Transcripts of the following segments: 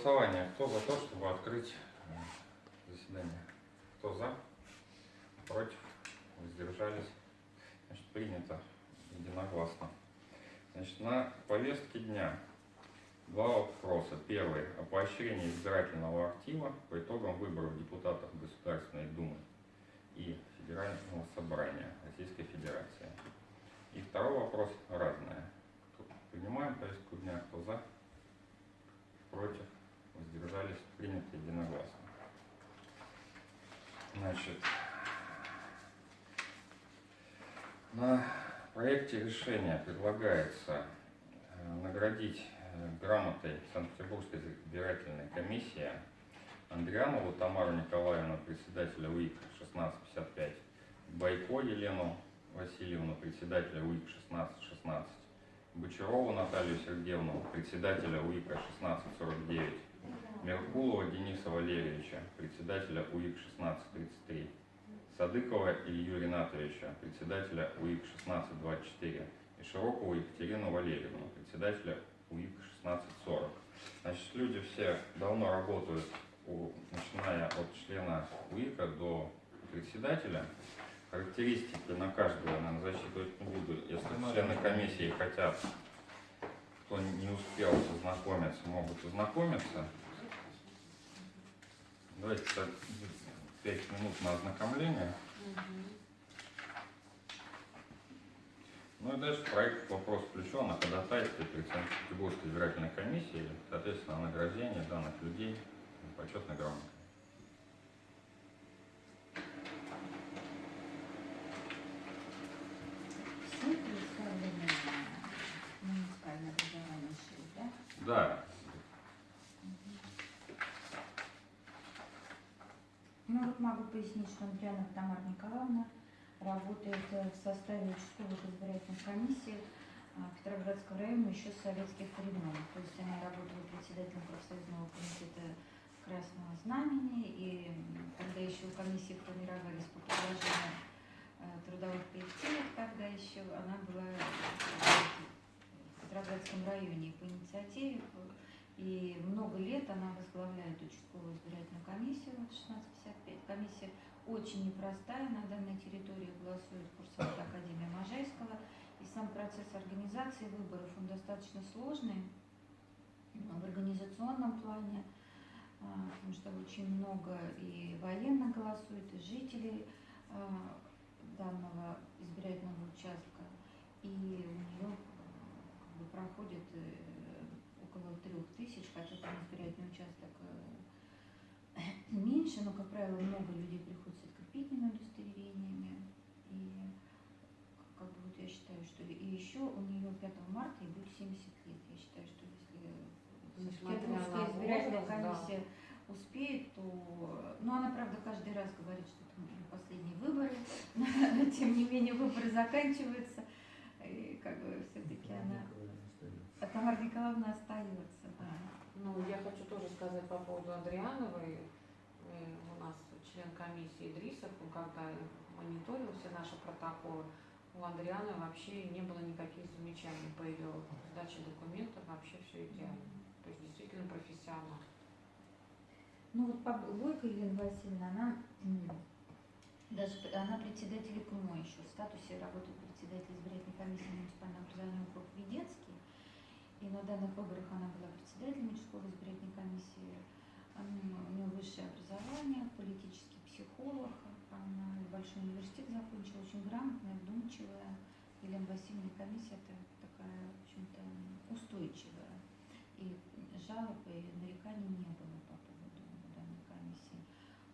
голосование. Кто за то, чтобы открыть э, заседание? Кто за? Против? Воздержались? Значит, принято единогласно. Значит, на повестке дня два вопроса. Первый. О поощрении избирательного актива по итогам выборов депутатов Государственной Думы и Федерального собрания Российской Федерации. И второй вопрос разное. Принимаем повестку дня. Кто за? Против? Воздержались? Принято единогласно. Значит, на проекте решения предлагается э, наградить э, грамотой Санкт-Петербургской избирательной комиссии Андрианову Тамару Николаевну, председателя УИК 1655, Байко Елену Васильевну, председателя УИК 1616, Бочарову Наталью Сергеевну, председателя УИКа 1649, Меркулова Дениса Валерьевича, председателя УИК 1633, Садыкова Илью Ринатовича, председателя УИК 1624 и Широкову Екатерину Валерьевну, председателя УИК 1640. Значит, люди все давно работают, у, начиная от члена УИКа до председателя. Характеристики на каждого, наверное, засчитывать не буду. Если члены комиссии хотят, кто не успел познакомиться, могут ознакомиться. Давайте так, 5 минут на ознакомление. Ну и дальше проект вопрос включен о ходатайстве перед Санкт-Петербургской избирательной комиссией, соответственно, о награждении данных людей почетной грамотой. Все представлены муниципальное образование ШИ, да? Да, Ну вот могу Андриана Тамара Николаевна работает э, в составе участковых избирательных комиссий а, Петроградского района еще с советских времен. То есть она работала председателем профсоюзного комитета Красного Знамени, и когда еще комиссии формировались по предложению э, трудовых коллективов, тогда еще она была в Петроградском районе по инициативе и много лет она возглавляет участковую избирательную комиссию 1655. Комиссия очень непростая, на данной территории голосует курсант Академии Можайского. И сам процесс организации выборов, он достаточно сложный в организационном плане, а, потому что очень много и военных голосует, и жителей а, данного избирательного участка. И у нее как бы, проходит э, около трех тысяч, хотя там избирательный участок э, меньше, но, как правило, много людей приходят с открепительными удостоверениями. И как бы вот я считаю, что и еще у нее 5 марта и будет 70 лет. Я считаю, что если Петербургская на избирательная да. комиссия успеет, то... Ну, она, правда, каждый раз говорит, что это ее последние выборы, но тем не менее выборы заканчиваются. И как бы все-таки она... А Тамара Николаевна остается, да. Ну, я хочу тоже сказать по поводу Андриановой. Э, У нас член комиссии Идрисов, он когда мониторил все наши протоколы, у Андрианы вообще не было никаких замечаний по ее сдаче документов, вообще все идеально. То есть действительно профессионал. Ну вот Бойко Елена Васильевна, она даже она председатель ИКМО еще, в статусе работает председатель избирательной комиссии муниципального образования округ Веденский. И на данных выборах она была председателем участковой избирательной комиссии. Она- у нее высшее образование, политический психолог. Она большой университет закончила, очень грамотная, вдумчивая. Елена Васильевна комиссия это такая, в общем-то, устойчивая. И жалоб и нареканий не было по поводу данной комиссии.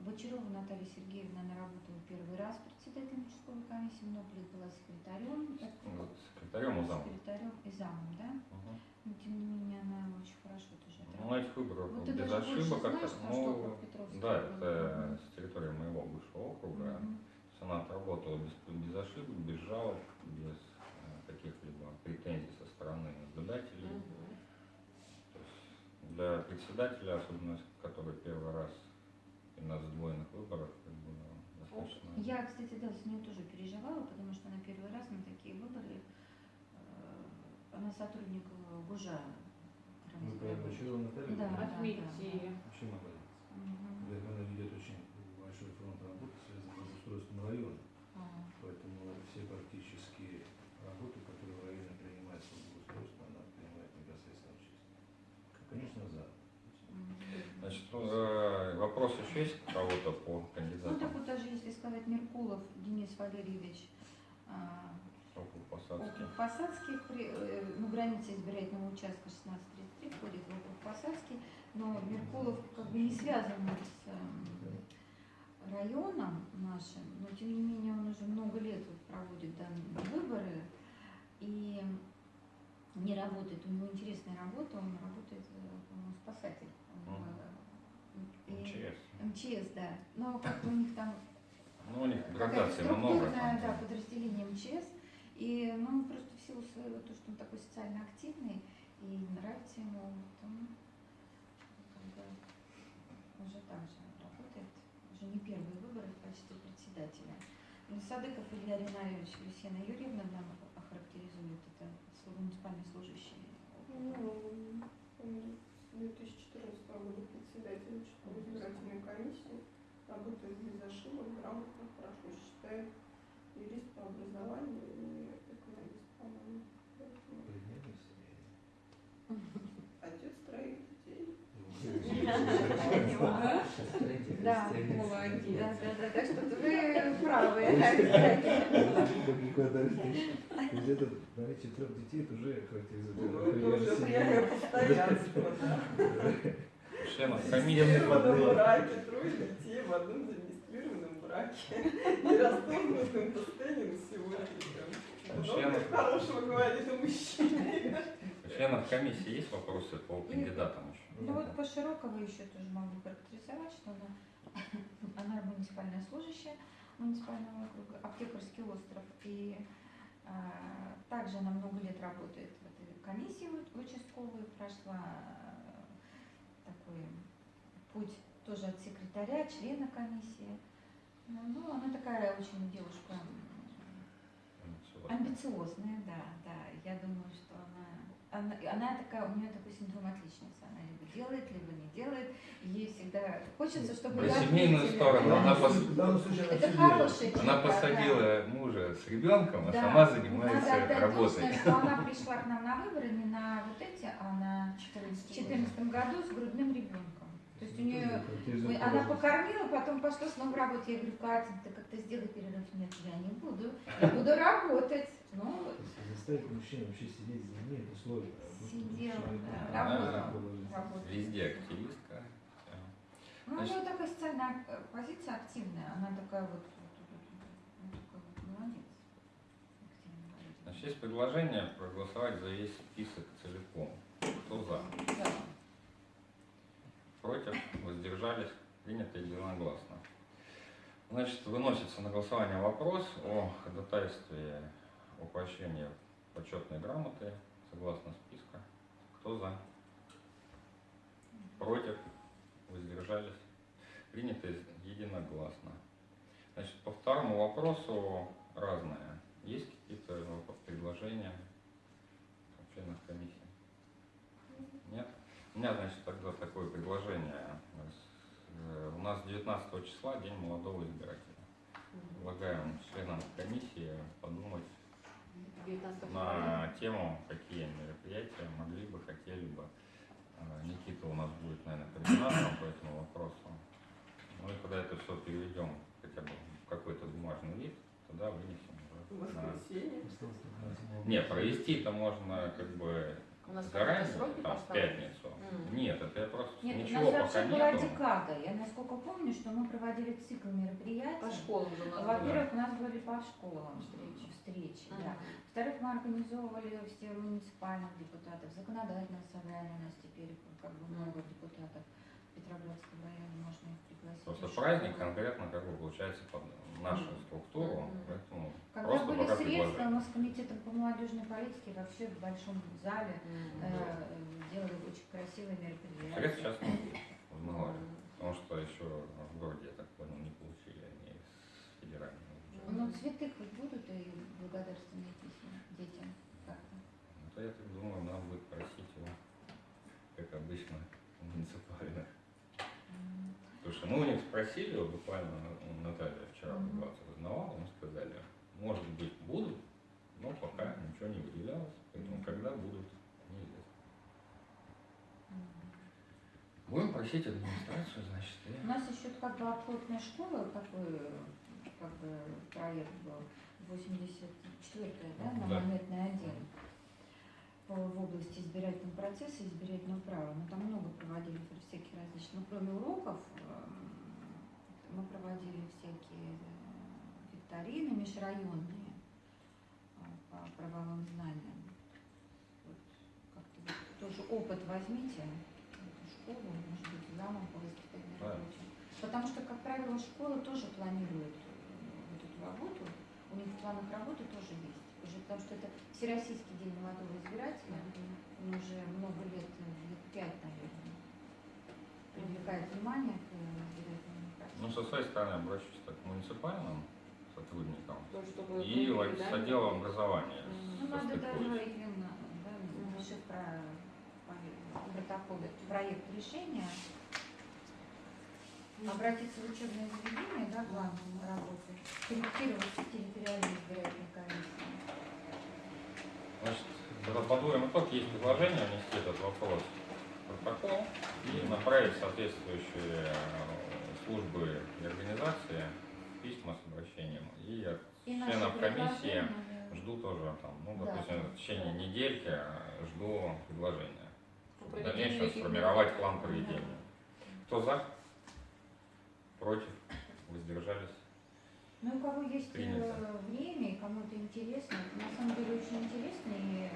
Бочарова Наталья Сергеевна, она работала первый раз председателем участковой комиссии, много лет была секретарем. вот секретарем и замом. Секретарем и замом, да? Мгм. Но тем не менее она очень хорошо тоже Ну, на отработала. этих выборах Вот без ошибок, как-то, на что ну, да, это с территории моего бывшего округа. Мгм. То есть она отработала без, без ошибок, без жалоб, без э, каких-либо претензий со стороны наблюдателей. Мгм. То есть для председателя, особенно который первый раз и на сдвоенных выборах, как бы, достаточно. Я, кстати, да, с ней тоже переживала, потому что она первый раз на такие выборы, э, она сотрудник э, ГУЖа Вы про Бочарова Наталью? Да. Вообще молодец. Мгм. Говорит, Она ведет очень большой фронт работы, связанный с устройством района. Ага. Поэтому все практически работы, которые в районе принимаются по благоустройству, она принимает непосредственно участие. Конечно, за. Значит, э, вопрос еще есть у кого-то по Ну, так кандидатам? вот даже если сказать Меркулов Денис Валерьевич, а. Округ Посадский, э, ну, граница избирательного участка 1633 входит в округ Посадский, но Меркулов как бы не связан с эм, районом нашим, но тем не менее он уже много лет вот проводит данные выборы и не работает, у него интересная работа, он работает, э, по-моему, спасатель. Э, и- МЧС. МЧС, да. Но как у них там Ну, у них градаций много. структурная, да, там. подразделение МЧС. И ну, просто в силу своего, то, что он такой социально активный и нравится ему, то он как бы уже так же работает, уже не первые выборы в качестве председателя. Ну, Садыков Илья Ринаевич Люсьена Юрьевна нам охарактеризует это муниципальный служащий. Ну, он с 2014 года председатель избирательной комиссии, работает без ошибок, грамотно, хорошо считает, юрист по образованию и экономист, по-моему. Поэтому Предметная семья. Отец троих детей. Да, Молодец. Да, да, да, так что вы правы. То есть это наличие трех детей, это уже характеризует Ну, да. Все комиссии. в одном браке, трое детей в одном зарегистрированном браке. Не расторгнутым постоянным сегодня. Членов- Много хорошего говорит о мужчине. У членов комиссии есть вопросы по кандидатам еще? Ну вот по Широковой еще тоже могу характеризовать, что она, она муниципальная служащая муниципального округа, аптекарский остров. И а, также она много лет работает в этой комиссии участковой, прошла а, такой путь тоже от секретаря, члена комиссии. Ну, ну, она такая очень девушка Амбициозная, да, да. Я думаю, что она, она, она такая, у нее такой синдром отличницы. Она либо делает, либо не делает. Ей всегда хочется, чтобы Про семейную сторону она пос- Это хорошая Она черта, да. посадила мужа с ребенком, а Да. сама Надо занимается отдать работой. должное, что она пришла к нам на выборы не на вот эти, а на 2014 году с грудным ребенком. То есть у нее Характеризует она покормила, потом пошла снова работать. Я говорю, Катя, ты как-то сделай перерыв. Нет, я не буду. Я буду работать. Ну, вот, Если заставить мужчину вообще сидеть за ней, это сложно. Сидел, да, Да. работал. Положительно. работал. Везде активистка. Ну, у Значит- нее такая социальная э, позиция активная. Она такая вот, вот, вот, вот, ну, вот молодец. Активная молодец. Значит, есть предложение проголосовать за весь список целиком. Кто за? Да. Против? Воздержались? Принято единогласно. Значит, выносится на голосование вопрос о ходатайстве о поощрении почетной грамоты согласно списка. Кто за? Против? Воздержались? Принято единогласно. Значит, по второму вопросу разное. Есть какие-то предложения от членов комиссии? Нет? У меня, значит, тогда такое предложение. У нас 19 числа День молодого избирателя. Предлагаем членам комиссии подумать 19 на тему, какие мероприятия могли бы, хотели бы. Э, Никита у нас будет, наверное, координатором по этому вопросу. Ну и когда это все переведем хотя бы в какой-то бумажный вид, тогда вынесем В уже. на- воскресенье. Не, провести это можно как бы У нас заранее, сроки там, в пятницу. М. Нет, это я просто Нет, у ничего нас пока вообще была нету. декада. Я насколько помню, что мы проводили цикл мероприятий. По школам же у нас Во-первых, у нас были по школам Встречи. встречи, были. да. Во-вторых, мы организовывали все муниципальных депутатов, законодательное собрание у нас теперь как бы много депутатов Петроградского района, можно их пригласить. Просто Очень праздник конкретно как бы получается под нашу структуру, Мгм. поэтому Когда просто были пока средства, у нас с комитетом по молодежной политике вообще в большом зале Мгм. э, делали очень красивые Средств мероприятия. сейчас нет в Маларе, Мгм. потому что еще в городе, я так понял, не получили они с федерального бюджета. Ну, цветы хоть будут и благодарственные письма детям как-то. Ну, то я так думаю, надо будет просить спросили, буквально ну, Наталья вчера Мгм. 20 узнавала, мы сказали, может быть, будут, но пока ничего не выделялось, поэтому когда будут, неизвестно. Будем просить администрацию, значит, и... У нас еще как бы оплотная школа, такой как бы проект был, 84-я, да, на Да. монетный отдел в области избирательного процесса избирательного права. Мы там много проводили всяких различных, ну, кроме уроков, эм, мы проводили всякие э, викторины межрайонные э, по правовым знаниям. Вот как-то вот тоже опыт возьмите, эту школу, может быть, замом по воспитанию Да. рабочих. Потому что, как правило, школа тоже планирует э, вот эту работу, у них в планах работы тоже есть. Уже потому что это Всероссийский день молодого избирателя, он уже много лет, лет пять, наверное, привлекает внимание к избирательному Ну, со своей стороны обращусь так, к муниципальным сотрудникам То, чтобы и ну, вот с передали. отделом образования. Ну, надо состыкуюсь. даже именно, да, напиши про протоколы, проект решения, обратиться в учебное заведение, да, главное работы, корректировать территориальные избирательные комиссии. Значит, когда подводим итог, есть предложение внести этот вопрос в протокол и направить соответствующие э, службы и организации письма с обращением. И от И членов комиссии жду тоже там, ну, Да. допустим, в течение недельки э, жду предложения. В дальнейшем сформировать план проведения. Кто за? Против? Воздержались? Ну, у кого есть э, Принято. время, и кому это интересно, на самом деле очень интересно. И,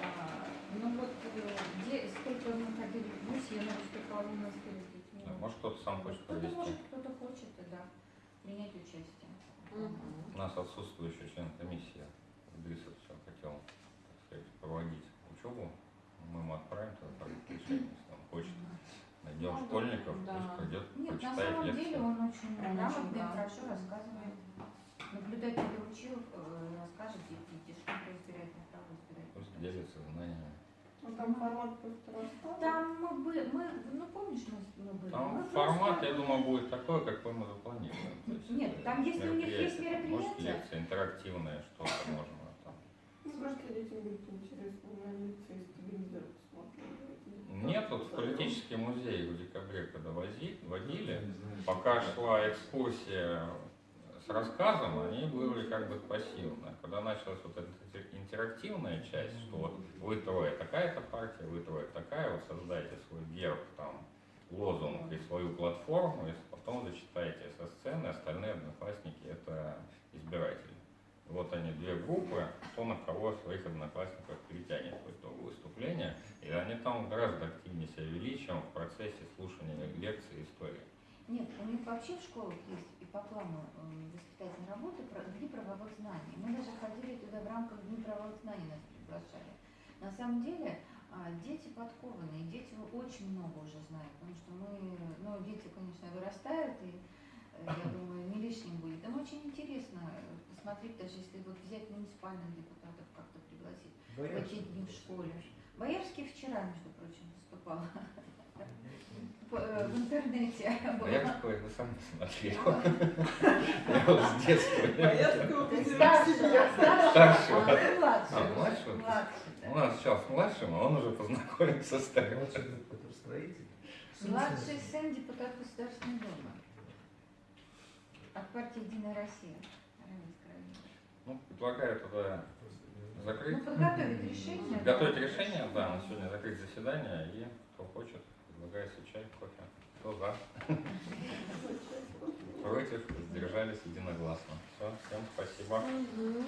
а, ну вот, э, где, сколько мы ходили в ВУЗ, я, наверное, сколько не успели с детьми. Да, Может, кто-то сам хочет Кто-то провести. может, кто-то хочет, да, принять участие. У нас отсутствующий член комиссии. Идрисов все хотел, так сказать, проводить учебу. Мы ему отправим тогда решения, если он хочет. Найдем Ну, школьников, да. пусть придет, Нет, на почитает самом деле лекцию. он очень грамотный, да. хорошо рассказывает. Наблюдатель учил, э, расскажет детишки про избирательное право, избирательное Пусть делится знаниями. Ну, там формат просто рассказывает. Там мы были, мы, ну помнишь, мы, мы были? Там Мы формат, просто- я думаю, будет такой, какой мы запланировали. Есть Нет, там, если у них есть мероприятие, Может, лекция интерактивная, что-то можно там. Ну, просто детям будет интересно на лекции из телевизора. Нет, вот в политический музей в декабре, когда вози, водили, пока шла экскурсия с рассказом, они были как бы пассивны. Когда началась вот эта интерактивная часть, что вот вы трое такая-то партия, вы трое такая, вот создайте свой герб, там, лозунг и свою платформу, и потом зачитайте со сцены, остальные одноклассники это избиратели. Вот они, две группы, кто на кого своих одноклассников перетянет по итогу выступления, и они там гораздо активнее себя вели, чем в процессе слушания лекций и истории. Нет, у них вообще в школах есть и по плану э, воспитательной работы дни правовых знаний. Мы даже ходили туда в рамках дней правовых знаний, нас приглашали. На самом деле а, дети подкованные, дети очень много уже знают, потому что мы, ну, дети, конечно, вырастают, и э, я думаю, не лишним будет. Им очень интересно э, посмотреть, даже если вот взять муниципальных депутатов как-то пригласить в эти дни в школе. Боярский вчера, между прочим, выступал в интернете. А я такой, вы сами смотрели. Я вот с детства. Старшего, а, ну, младшего. А, младшего? Младший, да. У нас сейчас младшим, а он уже познакомился с старым. Младший сын депутат Государственной Думы от партии Единая Россия. Ну, предлагаю тогда Ну, закрыть. подготовить решение. Готовить решение, да, на сегодня закрыть заседание, и кто хочет, предлагается чай, кофе. Кто за? Против, сдержались единогласно. Все, всем спасибо.